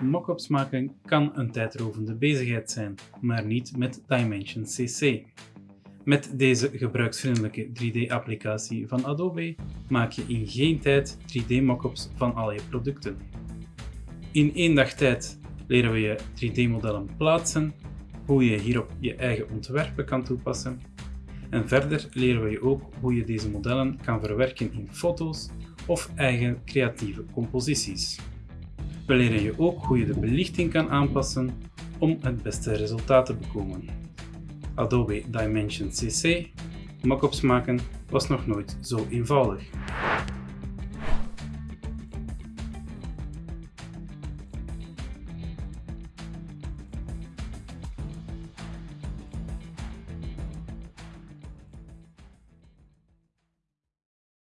Mockups maken kan een tijdrovende bezigheid zijn, maar niet met Dimension CC. Met deze gebruiksvriendelijke 3D-applicatie van Adobe maak je in geen tijd 3D-mockups van al je producten. In één dag tijd leren we je 3D-modellen plaatsen, hoe je hierop je eigen ontwerpen kan toepassen en verder leren we je ook hoe je deze modellen kan verwerken in foto's of eigen creatieve composities. Leren je ook hoe je de belichting kan aanpassen om het beste resultaat te bekomen. Adobe Dimension CC mockups maken was nog nooit zo eenvoudig.